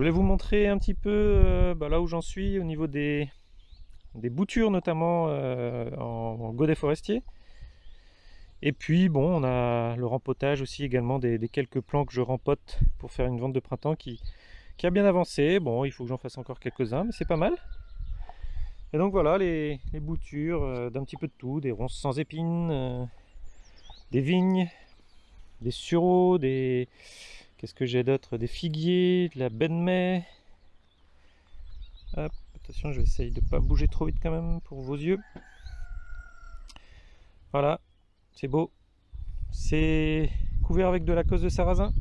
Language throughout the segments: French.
Voulais vous montrer un petit peu euh, bah, là où j'en suis au niveau des, boutures notamment euh, en, godet forestier. Et puis bon, on a le rempotage aussi également des, quelques plants que je rempote pour faire une vente de printemps qui, qui a bien avancé. Bon, il faut que j'en fasse encore quelques-uns, mais c'est pas mal. Et donc voilà les, boutures euh, d'un petit peu de tout, des ronces sans épines, des vignes, des sureaux, des, Qu'est-ce que j'ai d'autre? Des figuiers, de la mai. Hop, attention, je vais essayer de ne pas bouger trop vite quand même pour vos yeux. Voilà, c'est beau. C'est couvert avec de la cause de sarrasin,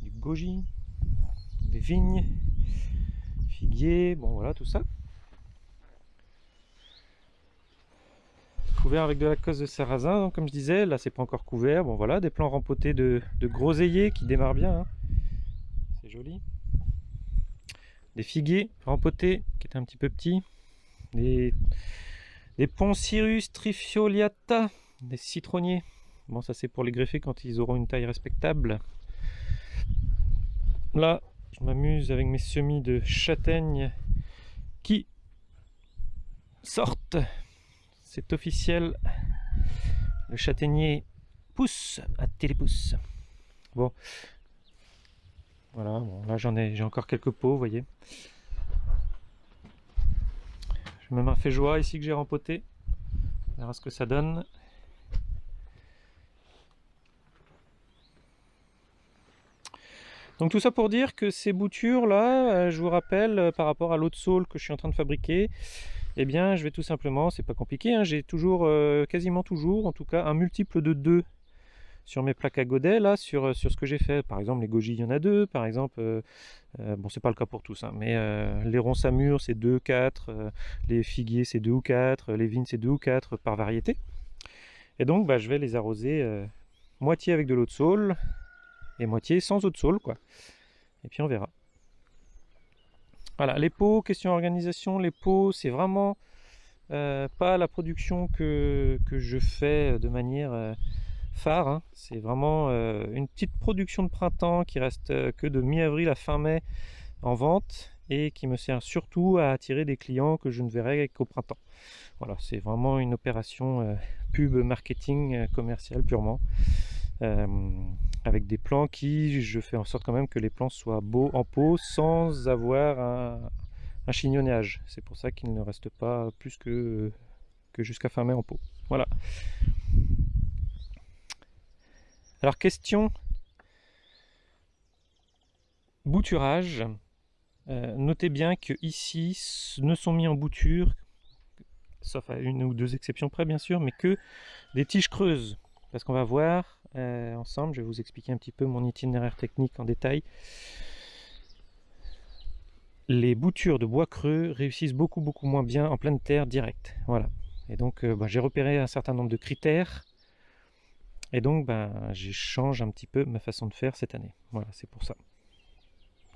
du goji, des vignes, figuiers, bon voilà tout ça. Couvert avec de la cause de sarrasin, comme je disais. Là, c'est pas encore couvert. Bon, voilà, des plants rempotés de, de groseilliers qui démarrent bien. Hein. C'est joli. Des figuiers rempotés qui étaient un petit peu petits. Des, des Poncirus trifoliata, des citronniers. Bon, ça c'est pour les greffer quand ils auront une taille respectable. Là, je m'amuse avec mes semis de châtaignes qui sortent c'est officiel. Le châtaignier pousse à télépousse. Bon. Voilà, là j'en ai, j'ai encore quelques pots, vous voyez. J'ai même un fait joie ici que j'ai rempoté. On verra ce que ça donne. Donc tout ça pour dire que ces boutures là, euh, je vous rappelle euh, par rapport à l'autre saule que je suis en train de fabriquer, eh bien je vais tout simplement, c'est pas compliqué, hein, j'ai toujours, euh, quasiment toujours en tout cas, un multiple de 2 sur mes plaques à godet, là, sur, euh, sur ce que j'ai fait. Par exemple, les goji, il y en a deux, par exemple, euh, bon, c'est pas le cas pour tous, hein, mais les ronces à mûr, c'est 2, 4, les figuiers, c'est 2 ou 4, les vignes, c'est 2 ou 4 par variété. Et donc, bah, je vais les arroser moitié avec de l'eau de saule et moitié sans eau de saule, quoi. Et puis on verra. Voilà, les pots, question organisation, les pots, c'est vraiment euh, pas la production que, je fais de manière euh, phare. Hein. C'est vraiment euh, une petite production de printemps qui reste que de mi-avril à fin mai en vente et qui me sert surtout à attirer des clients que je ne verrai qu'au printemps. Voilà, c'est vraiment une opération pub marketing commercial purement. Avec des plants qui, je fais en sorte quand même que les plants soient beaux en pot sans avoir un, chignonnage. C'est pour ça qu'il ne reste pas plus que, jusqu'à fin mai en pot. Voilà. Alors question bouturage. Euh, notez bien que ici ne sont mis en bouture, sauf à une ou deux exceptions près bien sûr, mais que des tiges creuses. Parce qu'on va voir euh, ensemble, je vais vous expliquer un petit peu mon itinéraire technique en détail. Les boutures de bois creux réussissent beaucoup beaucoup moins bien en pleine terre directe. Voilà. Et donc euh, bah, j'ai repéré un certain nombre de critères. Et donc bah, je change un petit peu ma façon de faire cette année. Voilà, c'est pour ça.